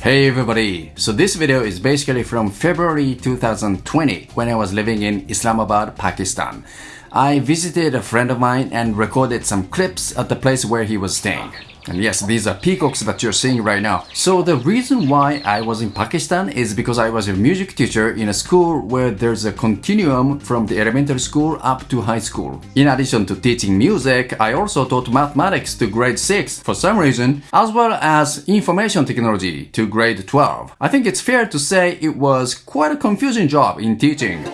Hey everybody! So this video is basically from February 2020 when I was living in Islamabad, Pakistan. I visited a friend of mine and recorded some clips at the place where he was staying. And yes, these are peacocks that you're seeing right now. So the reason why I was in Pakistan is because I was a music teacher in a school where there's a continuum from the elementary school up to high school. In addition to teaching music, I also taught mathematics to grade 6 for some reason, as well as information technology to grade 12. I think it's fair to say it was quite a confusing job in teaching.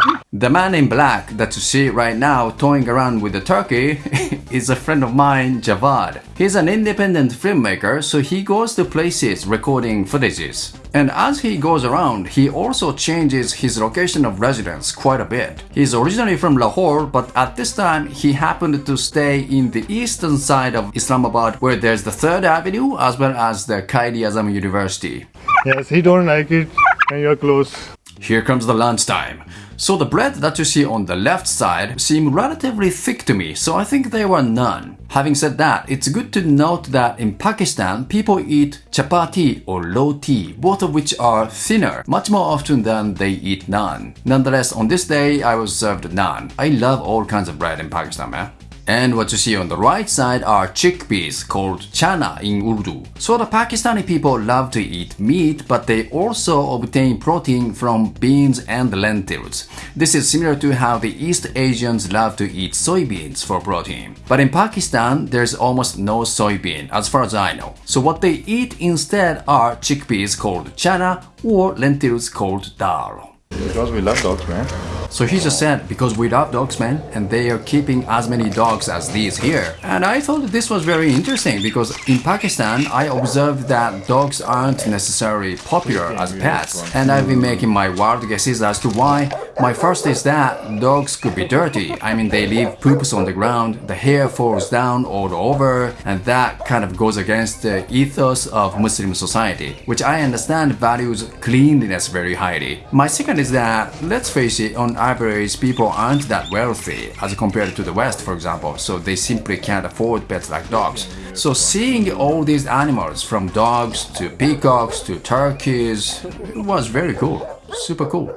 The man in black that you see right now toying around with the turkey is a friend of mine, Javad. He's an independent filmmaker, so he goes to places recording footages. And as he goes around, he also changes his location of residence quite a bit. He's originally from Lahore, but at this time he happened to stay in the eastern side of Islamabad where there's the 3rd Avenue as well as the Quaid-e-Azam University. Yes, he don't like it and you're close. Here comes the lunchtime. So the bread that you see on the left side seem relatively thick to me, so I think they were naan. Having said that, it's good to note that in Pakistan, people eat chapati or roti, both of which are thinner, much more often than they eat naan. Nonetheless, on this day, I was served naan. I love all kinds of bread in Pakistan, man. And what you see on the right side are chickpeas called chana in Urdu. So the Pakistani people love to eat meat, but they also obtain protein from beans and lentils. This is similar to how the East Asians love to eat soybeans for protein. But in Pakistan, there's almost no soybean as far as I know. So what they eat instead are chickpeas called chana or lentils called dal. Because we love dogs, man. So he just said, because we love dogs, man, and they are keeping as many dogs as these here. And I thought this was very interesting because in Pakistan, I observed that dogs aren't necessarily popular as pets. And I've been making my wild guesses as to why. My first is that dogs could be dirty. I mean, they leave poops on the ground, the hair falls down all over, and that kind of goes against the ethos of Muslim society, which I understand values cleanliness very highly. My second is that, let's face it, on average, people aren't that wealthy as compared to the West, for example, so they simply can't afford pets like dogs. So seeing all these animals, from dogs to peacocks to turkeys, was very cool. Super cool.